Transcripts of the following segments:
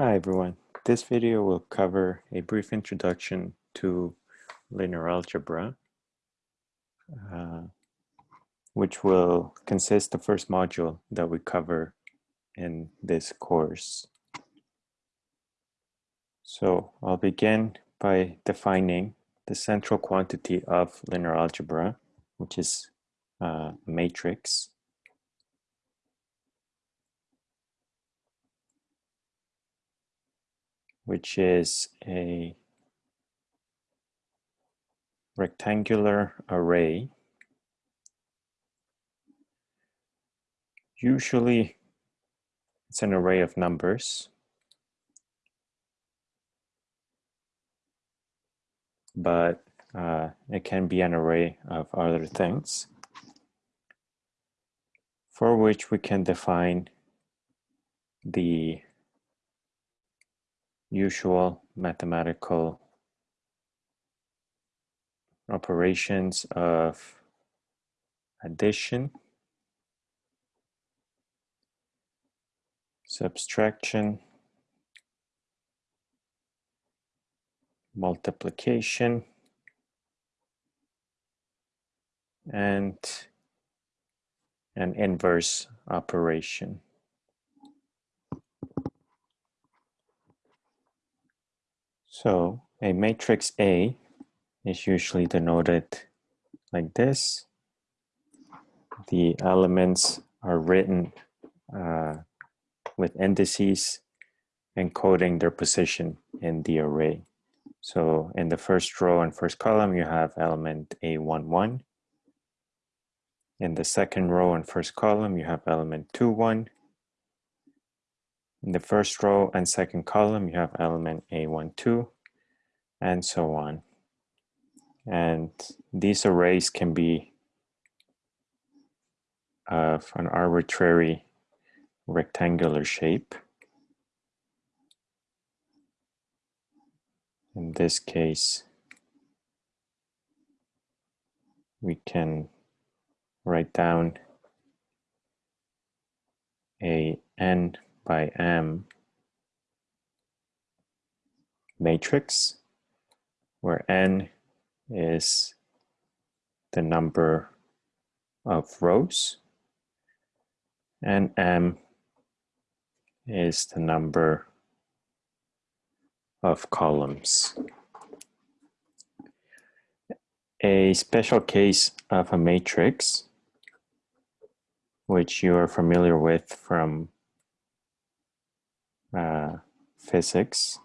Hi everyone. This video will cover a brief introduction to linear algebra, uh, which will consist the first module that we cover in this course. So I'll begin by defining the central quantity of linear algebra, which is uh, a matrix. Which is a rectangular array. Usually it's an array of numbers, but uh, it can be an array of other things for which we can define the usual mathematical operations of addition, subtraction, multiplication, and an inverse operation. So a matrix A is usually denoted like this. The elements are written uh, with indices encoding their position in the array. So in the first row and first column, you have element A11. In the second row and first column, you have element 21. In the first row and second column, you have element A12 and so on. And these arrays can be uh, of an arbitrary rectangular shape. In this case, we can write down a n by m matrix where n is the number of rows and m is the number of columns. A special case of a matrix, which you are familiar with from uh, physics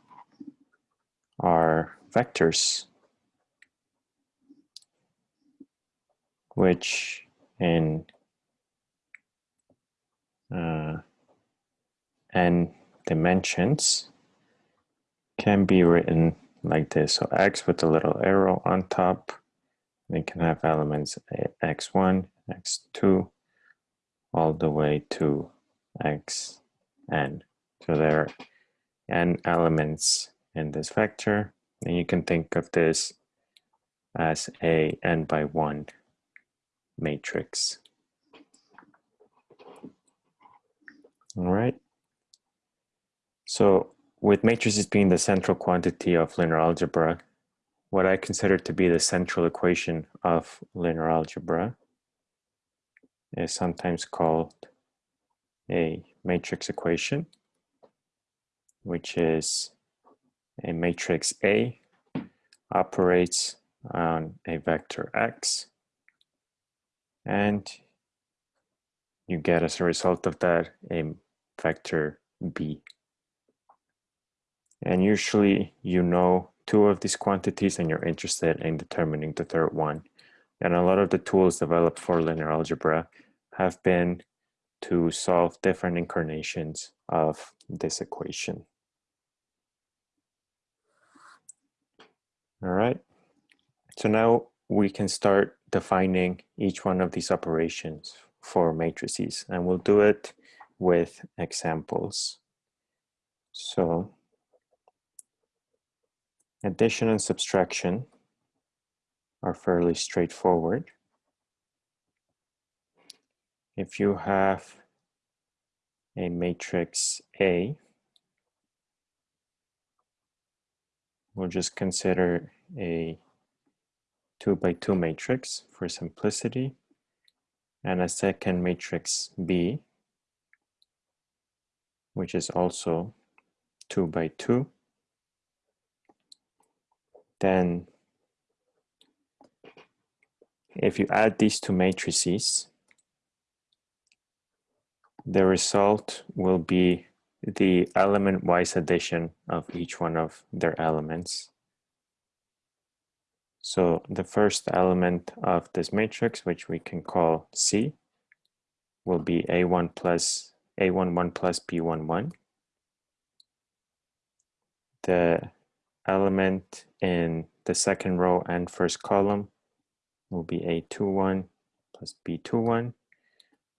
are vectors, which in uh, n dimensions can be written like this. So x with a little arrow on top, we can have elements x1, x2, all the way to xn. So there are n elements in this vector, and you can think of this as a n by 1 matrix. All right. So with matrices being the central quantity of linear algebra, what I consider to be the central equation of linear algebra is sometimes called a matrix equation which is a matrix A operates on a vector X and you get as a result of that a vector B. And usually you know two of these quantities and you're interested in determining the third one. And a lot of the tools developed for linear algebra have been to solve different incarnations of this equation. All right. So now we can start defining each one of these operations for matrices and we'll do it with examples. So addition and subtraction are fairly straightforward. If you have a matrix A we'll just consider a two by two matrix for simplicity and a second matrix B, which is also two by two. Then if you add these two matrices, the result will be the element-wise addition of each one of their elements. So the first element of this matrix, which we can call C, will be A1 plus A11 plus B11. The element in the second row and first column will be A21 plus B21.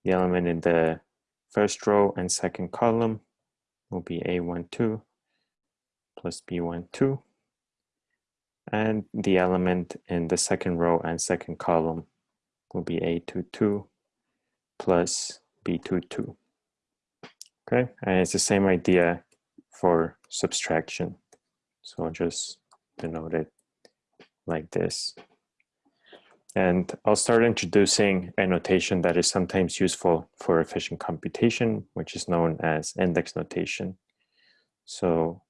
The element in the first row and second column will be A12 plus B12. And the element in the second row and second column will be A22 plus B22. Okay, and it's the same idea for subtraction. So I'll just denote it like this. And I'll start introducing a notation that is sometimes useful for efficient computation, which is known as index notation. So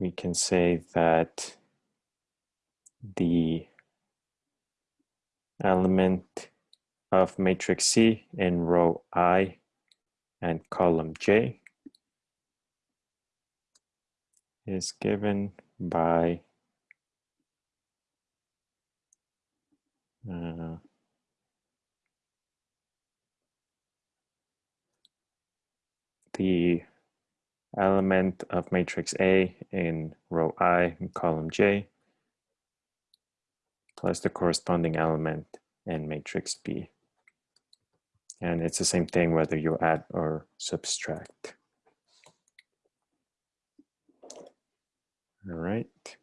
we can say that the element of matrix C in row I and column J is given by uh, the element of matrix A in row I in column J plus the corresponding element in matrix B. And it's the same thing whether you add or subtract. All right.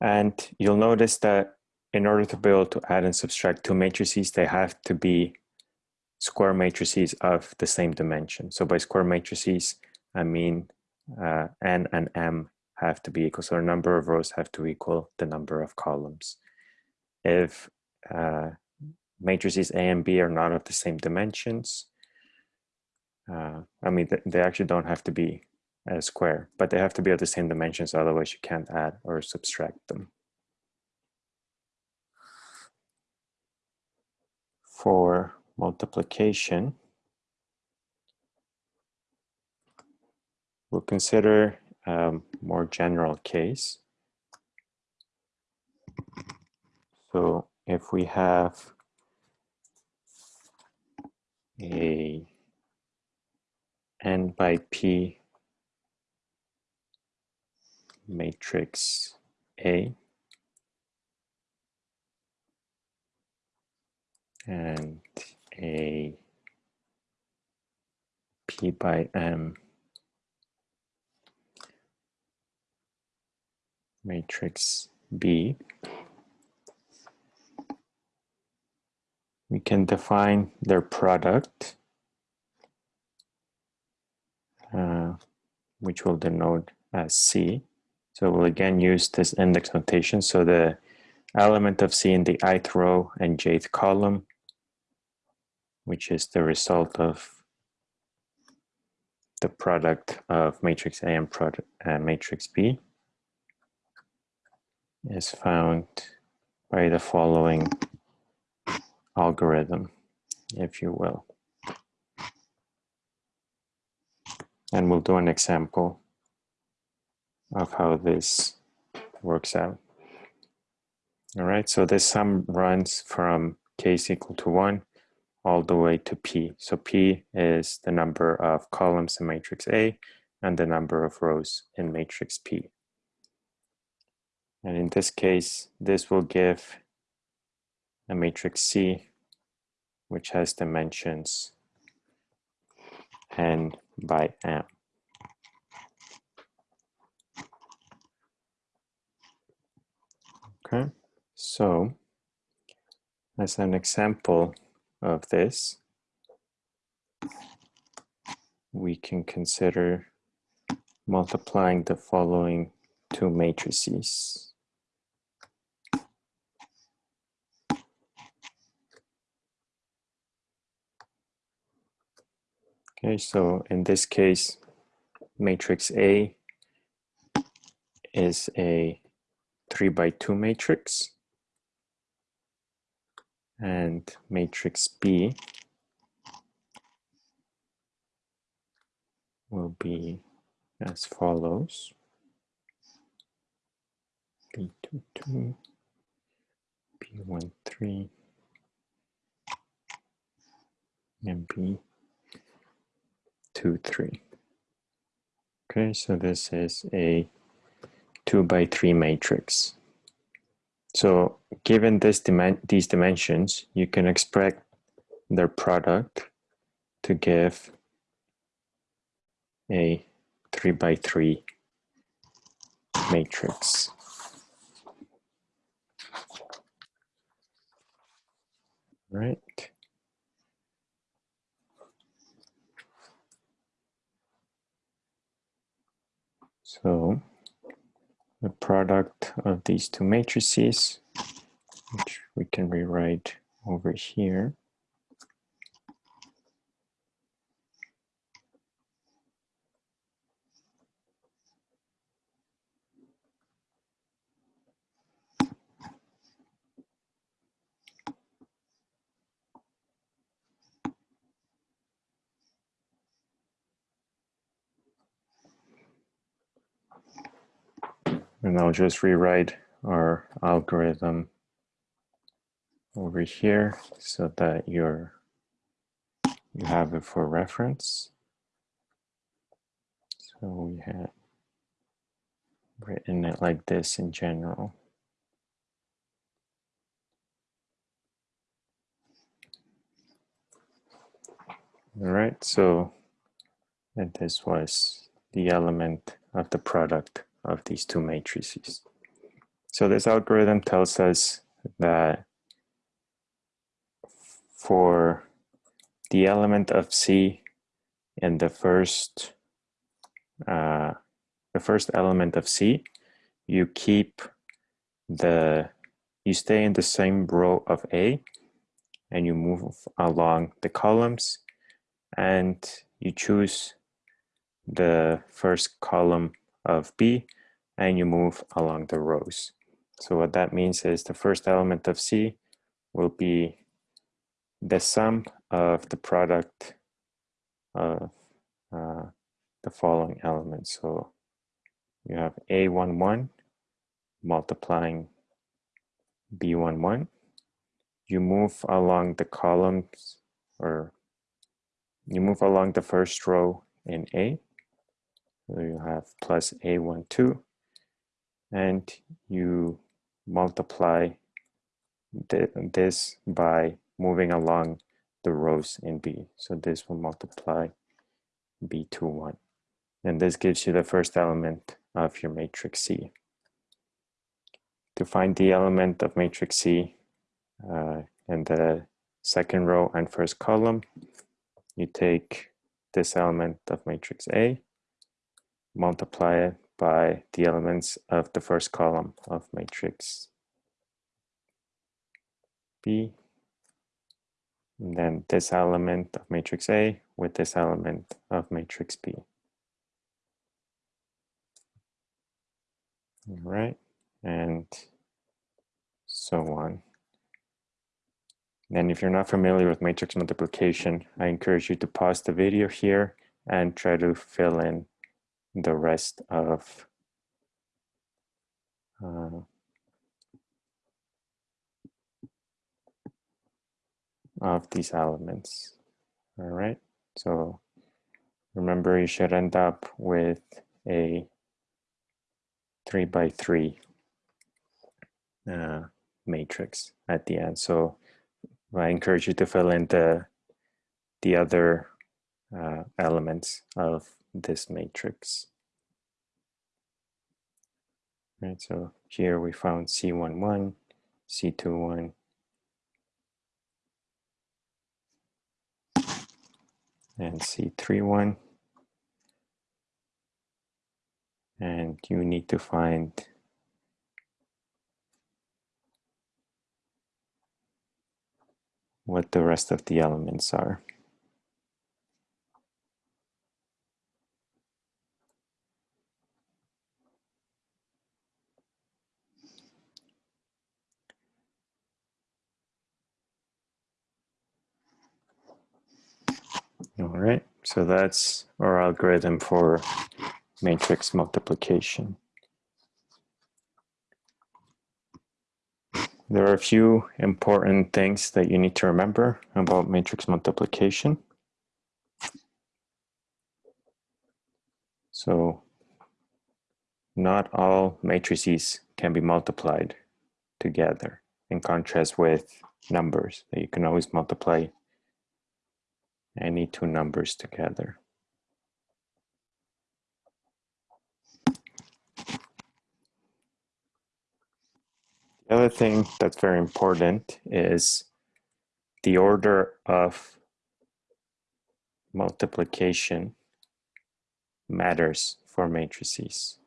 And you'll notice that in order to be able to add and subtract two matrices, they have to be square matrices of the same dimension. So by square matrices, I mean uh, n and m have to be equal. So the number of rows have to equal the number of columns. If uh, matrices A and B are not of the same dimensions, uh, I mean, they actually don't have to be square, but they have to be of the same dimensions, otherwise you can't add or subtract them. For multiplication, we'll consider a more general case. So if we have a n by p matrix A. And a. P by M. Matrix B, we can define their product, uh, which will denote as C. So we'll again use this index notation. So the element of C in the ith row and jth column which is the result of the product of matrix A and product, uh, matrix B is found by the following algorithm, if you will. And we'll do an example of how this works out. All right, so this sum runs from k is equal to one all the way to P. So P is the number of columns in matrix A and the number of rows in matrix P. And in this case, this will give a matrix C, which has dimensions n by m. Okay, so as an example, of this, we can consider multiplying the following two matrices. Okay, so in this case, matrix A is a 3 by 2 matrix and matrix B will be as follows. B22, B13, and B23. Okay, so this is a 2 by 3 matrix. So given this these dimensions, you can expect their product to give a 3 by 3 matrix. Right. So the product of these two matrices, which we can rewrite over here, And I'll just rewrite our algorithm over here so that you're you have it for reference. So we had written it like this in general. All right, so and this was the element of the product of these two matrices. So this algorithm tells us that for the element of C in the first uh, the first element of C, you keep the you stay in the same row of A and you move along the columns and you choose the first column of B and you move along the rows. So what that means is the first element of C will be the sum of the product of uh, the following elements. So you have A11 multiplying B11. You move along the columns or you move along the first row in A so you have plus A12 and you multiply this by moving along the rows in B. So this will multiply B21. And this gives you the first element of your matrix C. To find the element of matrix C uh, in the second row and first column, you take this element of matrix A multiply it by the elements of the first column of matrix B. And then this element of matrix A with this element of matrix B. All right, and so on. And if you're not familiar with matrix multiplication, I encourage you to pause the video here and try to fill in the rest of uh, of these elements. All right, so remember you should end up with a three by three uh, matrix at the end. So I encourage you to fill in the the other uh, elements of this matrix. Right, so here we found C11, C21, and C31. and you need to find what the rest of the elements are. All right, so that's our algorithm for matrix multiplication. There are a few important things that you need to remember about matrix multiplication. So not all matrices can be multiplied together in contrast with numbers that you can always multiply any two numbers together. The other thing that's very important is the order of multiplication matters for matrices.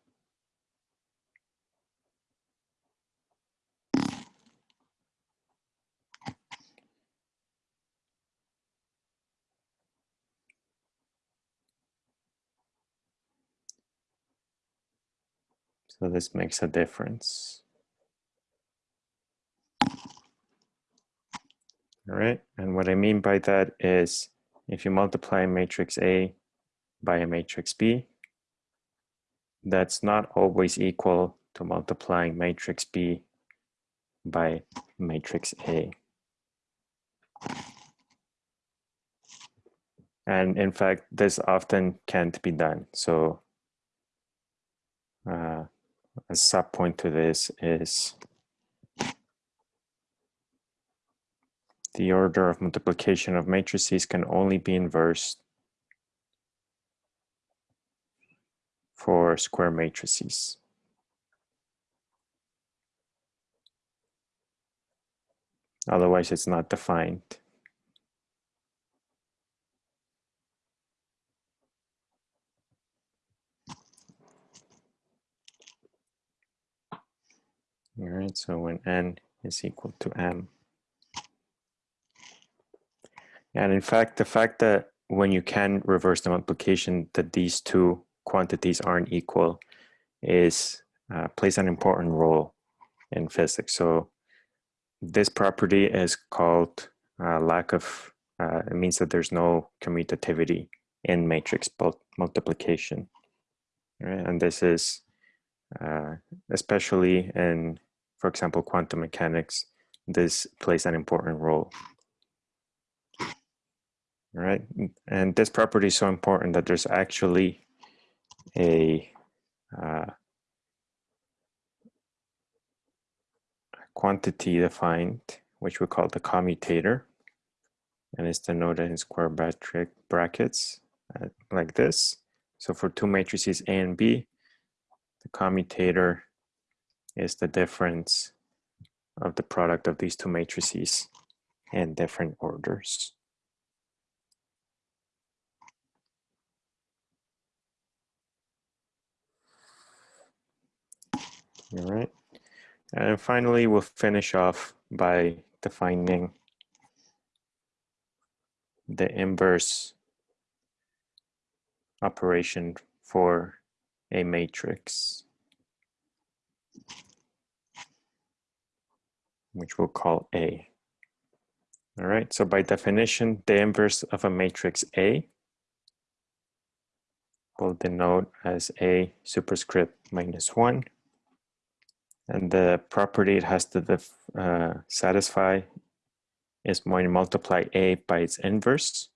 So this makes a difference. All right, and what I mean by that is if you multiply matrix A by a matrix B, that's not always equal to multiplying matrix B by matrix A. And in fact, this often can't be done. So uh, a sub point to this is the order of multiplication of matrices can only be inverse for square matrices. Otherwise, it's not defined. All right, so when n is equal to m. And in fact, the fact that when you can reverse the multiplication that these two quantities aren't equal is uh, plays an important role in physics. So this property is called uh, lack of, uh, it means that there's no commutativity in matrix multiplication. Right? And this is uh, especially in, for example, quantum mechanics, this plays an important role. Right, and this property is so important that there's actually a uh, quantity defined, which we call the commutator, and it's denoted in square brackets uh, like this. So for two matrices A and B, the commutator is the difference of the product of these two matrices in different orders. All right. And finally, we'll finish off by defining the inverse operation for a matrix, which we'll call A. All right, so by definition, the inverse of a matrix A will denote as A superscript minus one. And the property it has to uh, satisfy is when you multiply A by its inverse,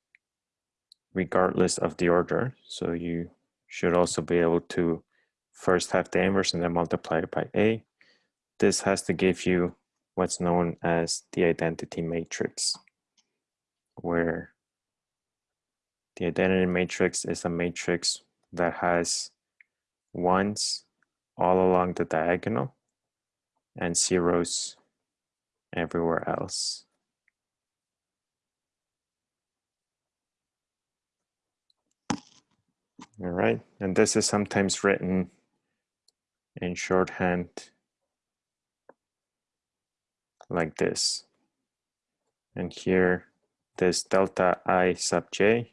regardless of the order. So you should also be able to first have the inverse and then multiply it by A. This has to give you what's known as the identity matrix, where the identity matrix is a matrix that has ones all along the diagonal and zeros everywhere else. All right, and this is sometimes written in shorthand like this. And here, this delta i sub j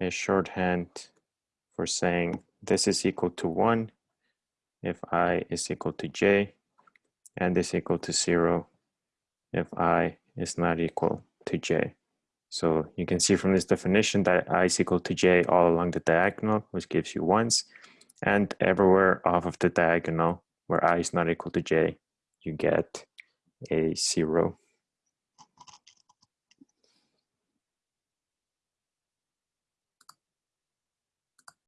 is shorthand for saying this is equal to 1 if i is equal to j and this equal to 0 if i is not equal to j. So you can see from this definition that i is equal to j all along the diagonal, which gives you ones, and everywhere off of the diagonal where i is not equal to j, you get a zero.